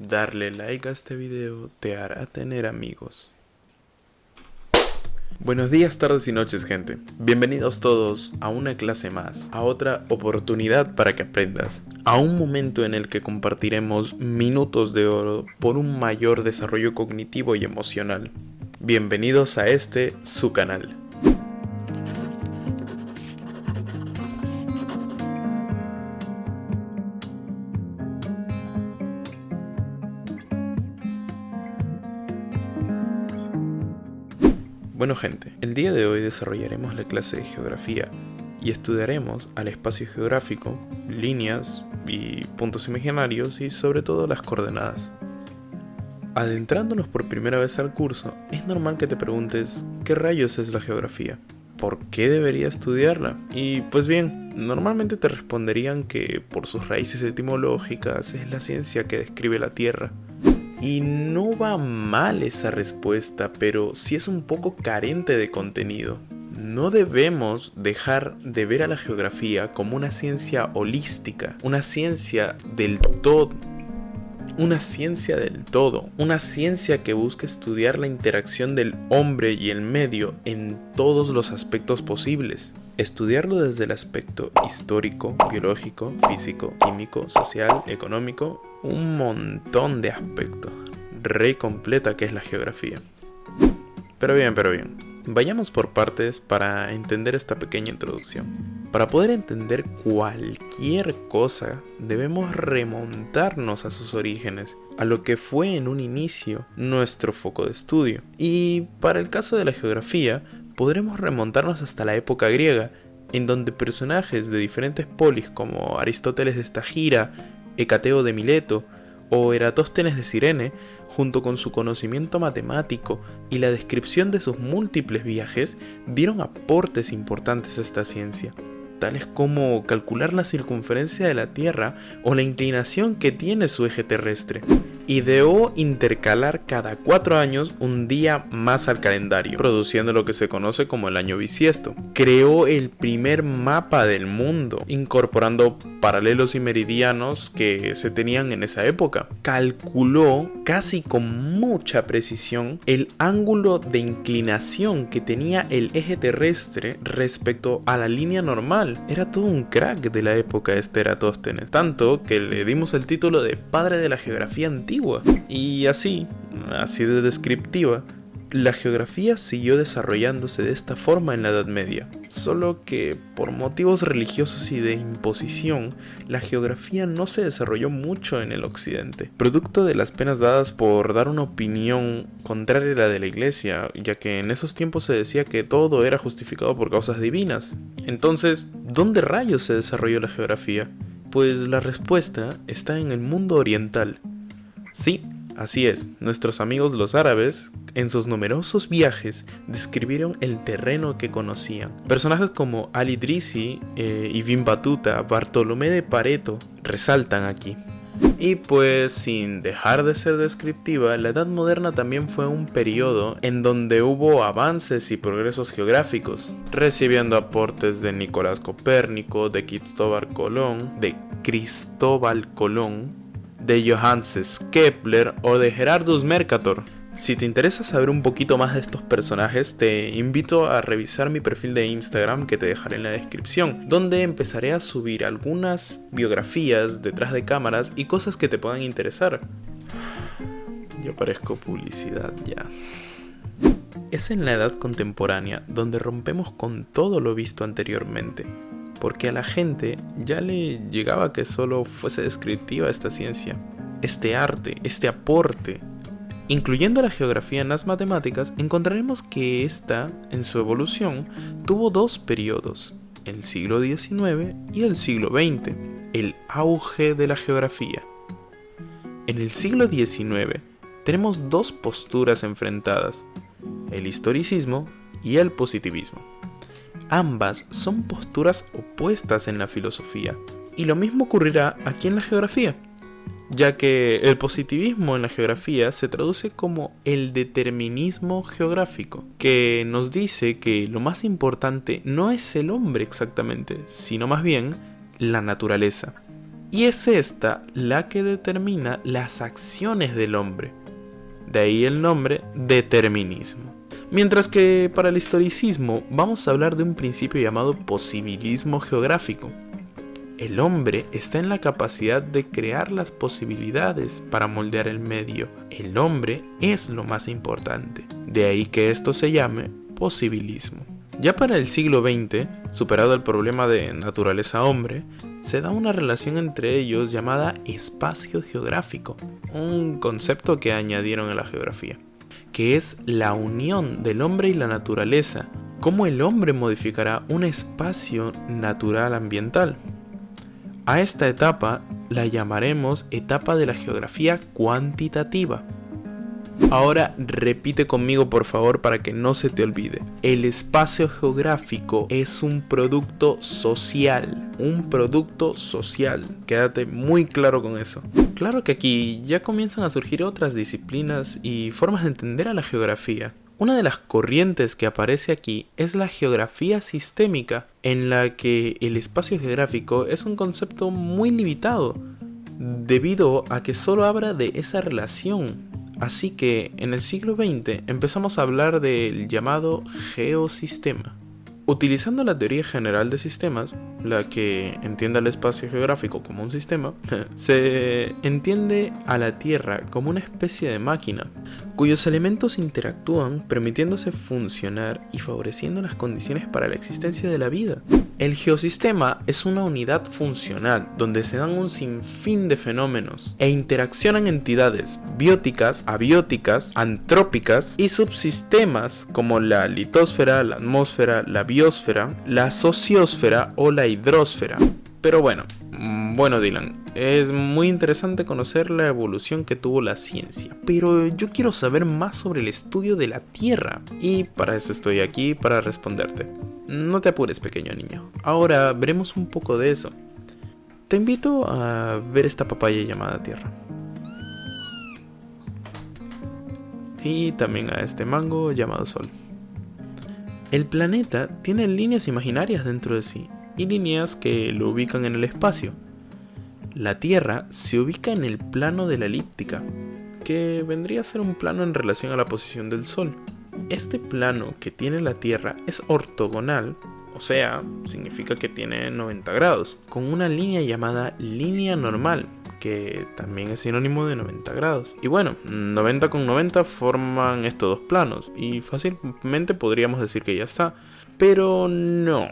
Darle like a este video te hará tener amigos. Buenos días, tardes y noches gente. Bienvenidos todos a una clase más, a otra oportunidad para que aprendas, a un momento en el que compartiremos minutos de oro por un mayor desarrollo cognitivo y emocional. Bienvenidos a este, su canal. Bueno gente, el día de hoy desarrollaremos la clase de geografía y estudiaremos al espacio geográfico, líneas y puntos imaginarios y sobre todo las coordenadas. Adentrándonos por primera vez al curso, es normal que te preguntes ¿qué rayos es la geografía? ¿Por qué debería estudiarla? Y pues bien, normalmente te responderían que por sus raíces etimológicas es la ciencia que describe la Tierra, y no va mal esa respuesta, pero sí es un poco carente de contenido. No debemos dejar de ver a la geografía como una ciencia holística, una ciencia del todo. Una ciencia del todo, una ciencia que busca estudiar la interacción del hombre y el medio en todos los aspectos posibles. Estudiarlo desde el aspecto histórico, biológico, físico, químico, social, económico, un montón de aspectos. Re completa que es la geografía. Pero bien, pero bien. Vayamos por partes para entender esta pequeña introducción. Para poder entender cualquier cosa, debemos remontarnos a sus orígenes, a lo que fue en un inicio nuestro foco de estudio. Y para el caso de la geografía, podremos remontarnos hasta la época griega, en donde personajes de diferentes polis como Aristóteles de Estagira, Hecateo de Mileto o Eratóstenes de Cirene, junto con su conocimiento matemático y la descripción de sus múltiples viajes, dieron aportes importantes a esta ciencia, tales como calcular la circunferencia de la Tierra o la inclinación que tiene su eje terrestre ideó intercalar cada cuatro años un día más al calendario, produciendo lo que se conoce como el año bisiesto. Creó el primer mapa del mundo, incorporando paralelos y meridianos que se tenían en esa época. Calculó casi con mucha precisión el ángulo de inclinación que tenía el eje terrestre respecto a la línea normal. Era todo un crack de la época este Eratóstenes, tanto que le dimos el título de padre de la geografía antigua y así, así de descriptiva, la geografía siguió desarrollándose de esta forma en la Edad Media, solo que por motivos religiosos y de imposición, la geografía no se desarrolló mucho en el occidente, producto de las penas dadas por dar una opinión contraria a la de la iglesia, ya que en esos tiempos se decía que todo era justificado por causas divinas. Entonces, ¿dónde rayos se desarrolló la geografía? Pues la respuesta está en el mundo oriental, Sí, así es, nuestros amigos los árabes, en sus numerosos viajes, describieron el terreno que conocían. Personajes como Ali Drisi, eh, Ibn Batuta, Bartolomé de Pareto resaltan aquí. Y pues sin dejar de ser descriptiva, la Edad Moderna también fue un periodo en donde hubo avances y progresos geográficos, recibiendo aportes de Nicolás Copérnico, de Cristóbal Colón, de Cristóbal Colón, de Johannes Kepler o de Gerardus Mercator. Si te interesa saber un poquito más de estos personajes, te invito a revisar mi perfil de Instagram que te dejaré en la descripción, donde empezaré a subir algunas biografías detrás de cámaras y cosas que te puedan interesar. Yo parezco publicidad ya. Es en la edad contemporánea donde rompemos con todo lo visto anteriormente, porque a la gente ya le llegaba que solo fuese descriptiva esta ciencia, este arte, este aporte. Incluyendo la geografía en las matemáticas, encontraremos que esta, en su evolución, tuvo dos periodos, el siglo XIX y el siglo XX, el auge de la geografía. En el siglo XIX tenemos dos posturas enfrentadas, el historicismo y el positivismo. Ambas son posturas opuestas en la filosofía, y lo mismo ocurrirá aquí en la geografía, ya que el positivismo en la geografía se traduce como el determinismo geográfico, que nos dice que lo más importante no es el hombre exactamente, sino más bien la naturaleza. y es esta la que determina las acciones del hombre. De ahí el nombre determinismo. Mientras que para el historicismo vamos a hablar de un principio llamado posibilismo geográfico. El hombre está en la capacidad de crear las posibilidades para moldear el medio. El hombre es lo más importante. De ahí que esto se llame posibilismo. Ya para el siglo XX, superado el problema de naturaleza-hombre, se da una relación entre ellos llamada espacio geográfico, un concepto que añadieron a la geografía, que es la unión del hombre y la naturaleza, cómo el hombre modificará un espacio natural ambiental. A esta etapa la llamaremos etapa de la geografía cuantitativa. Ahora repite conmigo por favor para que no se te olvide. El espacio geográfico es un producto social. Un producto social. Quédate muy claro con eso. Claro que aquí ya comienzan a surgir otras disciplinas y formas de entender a la geografía. Una de las corrientes que aparece aquí es la geografía sistémica, en la que el espacio geográfico es un concepto muy limitado, debido a que solo habla de esa relación Así que en el siglo XX empezamos a hablar del llamado geosistema. Utilizando la teoría general de sistemas, la que entiende el espacio geográfico como un sistema, se entiende a la Tierra como una especie de máquina, cuyos elementos interactúan permitiéndose funcionar y favoreciendo las condiciones para la existencia de la vida. El geosistema es una unidad funcional donde se dan un sinfín de fenómenos e interaccionan entidades bióticas, abióticas, antrópicas y subsistemas como la litosfera, la atmósfera, la biosfera, la sociosfera o la hidrosfera. Pero bueno, mm, bueno Dylan, es muy interesante conocer la evolución que tuvo la ciencia, pero yo quiero saber más sobre el estudio de la Tierra y para eso estoy aquí para responderte. No te apures, pequeño niño. Ahora veremos un poco de eso. Te invito a ver esta papaya llamada Tierra. Y también a este mango llamado Sol. El planeta tiene líneas imaginarias dentro de sí y líneas que lo ubican en el espacio. La Tierra se ubica en el plano de la elíptica, que vendría a ser un plano en relación a la posición del Sol. Este plano que tiene la Tierra es ortogonal, o sea, significa que tiene 90 grados, con una línea llamada línea normal, que también es sinónimo de 90 grados. Y bueno, 90 con 90 forman estos dos planos, y fácilmente podríamos decir que ya está. Pero no,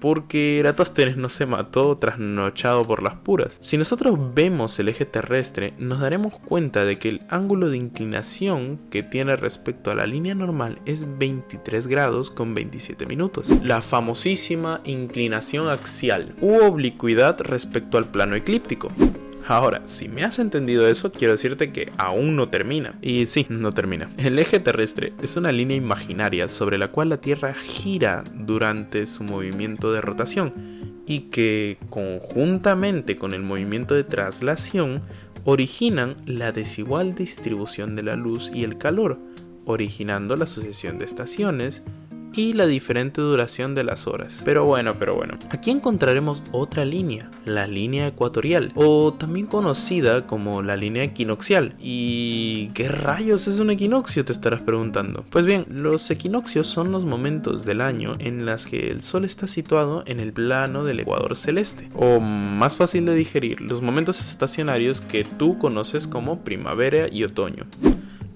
porque Eratóstenes no se mató trasnochado por las puras. Si nosotros vemos el eje terrestre, nos daremos cuenta de que el ángulo de inclinación que tiene respecto a la línea normal es 23 grados con 27 minutos. La famosísima inclinación axial u oblicuidad respecto al plano eclíptico. Ahora, si me has entendido eso, quiero decirte que aún no termina. Y sí, no termina. El eje terrestre es una línea imaginaria sobre la cual la Tierra gira durante su movimiento de rotación y que conjuntamente con el movimiento de traslación originan la desigual distribución de la luz y el calor, originando la sucesión de estaciones, y la diferente duración de las horas. Pero bueno, pero bueno. Aquí encontraremos otra línea, la línea ecuatorial, o también conocida como la línea equinoccial. ¿Y qué rayos es un equinoccio? Te estarás preguntando. Pues bien, los equinoccios son los momentos del año en las que el Sol está situado en el plano del ecuador celeste, o más fácil de digerir, los momentos estacionarios que tú conoces como primavera y otoño.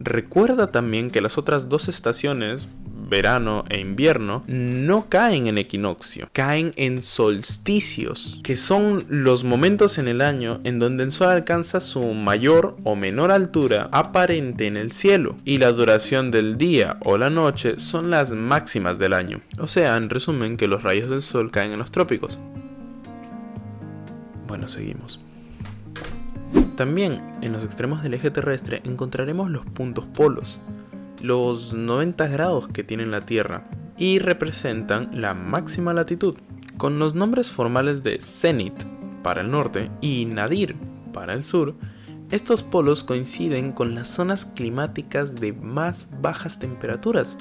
Recuerda también que las otras dos estaciones, verano e invierno, no caen en equinoccio, caen en solsticios, que son los momentos en el año en donde el sol alcanza su mayor o menor altura aparente en el cielo, y la duración del día o la noche son las máximas del año. O sea, en resumen, que los rayos del sol caen en los trópicos. Bueno, seguimos. También en los extremos del eje terrestre encontraremos los puntos polos, los 90 grados que tiene la Tierra y representan la máxima latitud, con los nombres formales de cenit para el norte y nadir para el sur. Estos polos coinciden con las zonas climáticas de más bajas temperaturas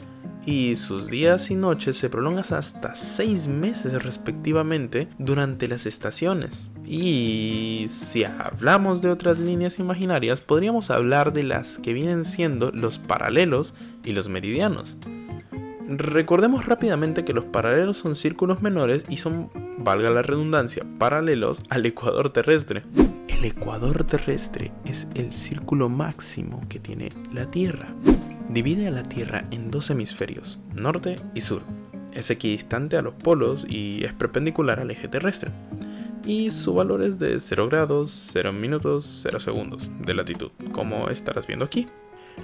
y sus días y noches se prolongan hasta 6 meses respectivamente durante las estaciones. Y si hablamos de otras líneas imaginarias, podríamos hablar de las que vienen siendo los paralelos y los meridianos. Recordemos rápidamente que los paralelos son círculos menores y son, valga la redundancia, paralelos al ecuador terrestre. El ecuador terrestre es el círculo máximo que tiene la Tierra. Divide a la Tierra en dos hemisferios, norte y sur. Es equidistante a los polos y es perpendicular al eje terrestre. Y su valor es de 0 grados, 0 minutos, 0 segundos de latitud, como estarás viendo aquí.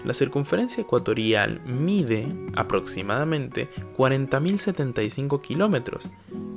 La circunferencia ecuatorial mide aproximadamente 40.075 kilómetros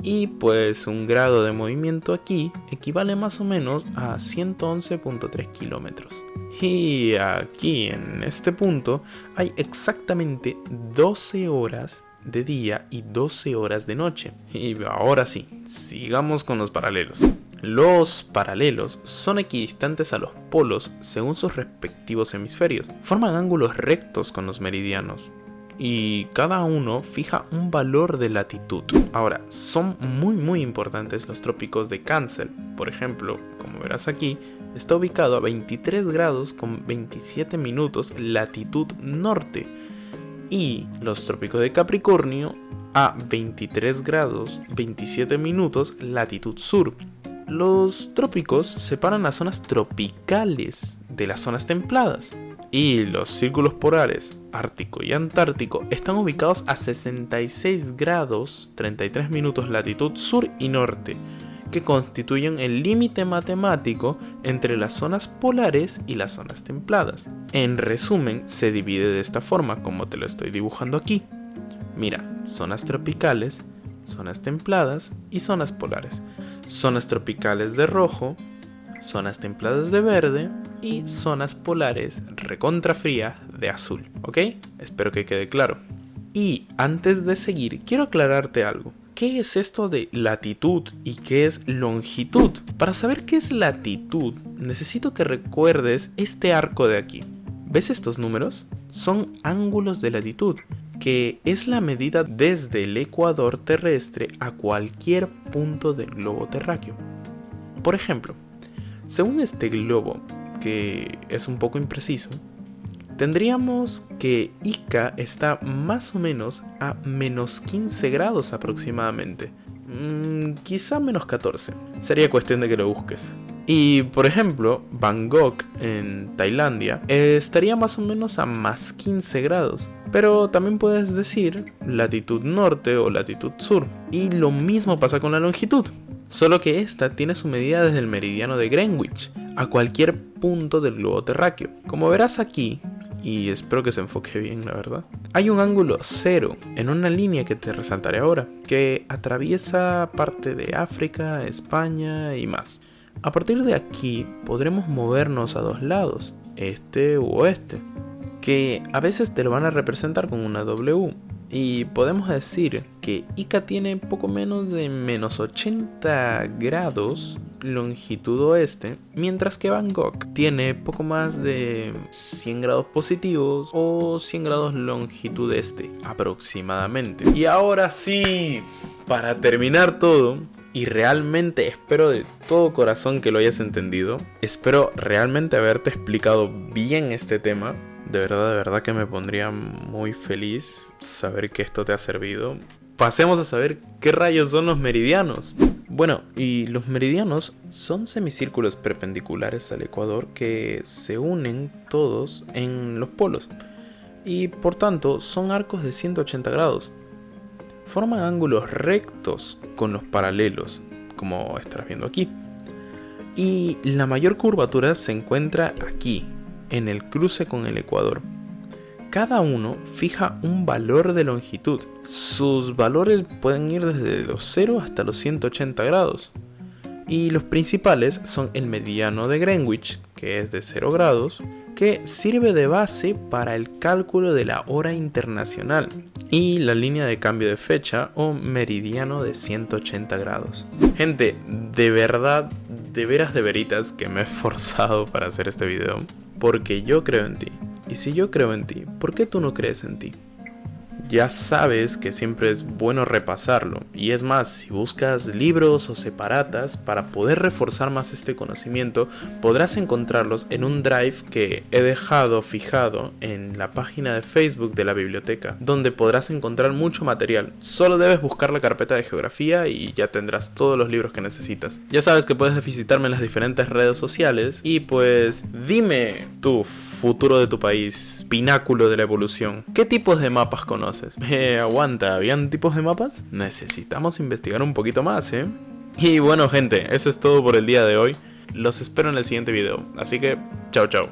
y pues un grado de movimiento aquí equivale más o menos a 111.3 kilómetros. Y aquí en este punto hay exactamente 12 horas de día y 12 horas de noche. Y ahora sí, sigamos con los paralelos. Los paralelos son equidistantes a los polos según sus respectivos hemisferios. Forman ángulos rectos con los meridianos y cada uno fija un valor de latitud. Ahora, son muy muy importantes los trópicos de Cáncer. Por ejemplo, como verás aquí, está ubicado a 23 grados con 27 minutos latitud norte y los trópicos de Capricornio a 23 grados 27 minutos latitud sur los trópicos separan las zonas tropicales de las zonas templadas. Y los círculos polares Ártico y Antártico están ubicados a 66 grados 33 minutos latitud sur y norte, que constituyen el límite matemático entre las zonas polares y las zonas templadas. En resumen, se divide de esta forma, como te lo estoy dibujando aquí. Mira, zonas tropicales, zonas templadas y zonas polares zonas tropicales de rojo, zonas templadas de verde y zonas polares recontrafrías de azul, ¿ok? Espero que quede claro. Y antes de seguir, quiero aclararte algo. ¿Qué es esto de latitud y qué es longitud? Para saber qué es latitud, necesito que recuerdes este arco de aquí. ¿Ves estos números? Son ángulos de latitud que es la medida desde el ecuador terrestre a cualquier punto del globo terráqueo. Por ejemplo, según este globo, que es un poco impreciso, tendríamos que Ica está más o menos a menos 15 grados aproximadamente. Mm, quizá menos 14. Sería cuestión de que lo busques. Y por ejemplo, Bangkok en Tailandia estaría más o menos a más 15 grados. Pero también puedes decir latitud norte o latitud sur. Y lo mismo pasa con la longitud. Solo que esta tiene su medida desde el meridiano de Greenwich a cualquier punto del globo terráqueo. Como verás aquí, y espero que se enfoque bien, la verdad. Hay un ángulo cero en una línea que te resaltaré ahora, que atraviesa parte de África, España y más. A partir de aquí podremos movernos a dos lados, este u oeste, que a veces te lo van a representar con una W. Y podemos decir que Ica tiene poco menos de menos 80 grados longitud oeste, mientras que Bangkok tiene poco más de 100 grados positivos o 100 grados longitud este aproximadamente. Y ahora sí, para terminar todo, y realmente espero de todo corazón que lo hayas entendido. Espero realmente haberte explicado bien este tema. De verdad, de verdad que me pondría muy feliz saber que esto te ha servido. Pasemos a saber qué rayos son los meridianos. Bueno, y los meridianos son semicírculos perpendiculares al ecuador que se unen todos en los polos. Y por tanto son arcos de 180 grados forman ángulos rectos con los paralelos, como estarás viendo aquí. Y la mayor curvatura se encuentra aquí, en el cruce con el ecuador. Cada uno fija un valor de longitud. Sus valores pueden ir desde los 0 hasta los 180 grados. Y los principales son el mediano de Greenwich, que es de 0 grados, que sirve de base para el cálculo de la hora internacional y la línea de cambio de fecha o meridiano de 180 grados. Gente, de verdad, de veras de veritas que me he esforzado para hacer este video, porque yo creo en ti. Y si yo creo en ti, ¿por qué tú no crees en ti? Ya sabes que siempre es bueno repasarlo. Y es más, si buscas libros o separatas para poder reforzar más este conocimiento, podrás encontrarlos en un drive que he dejado fijado en la página de Facebook de la biblioteca, donde podrás encontrar mucho material. Solo debes buscar la carpeta de geografía y ya tendrás todos los libros que necesitas. Ya sabes que puedes visitarme en las diferentes redes sociales y pues dime tu futuro de tu país, pináculo de la evolución. ¿Qué tipos de mapas conoces? Eh, aguanta, ¿habían tipos de mapas? Necesitamos investigar un poquito más, ¿eh? Y bueno gente, eso es todo por el día de hoy. Los espero en el siguiente video. Así que, chao chao.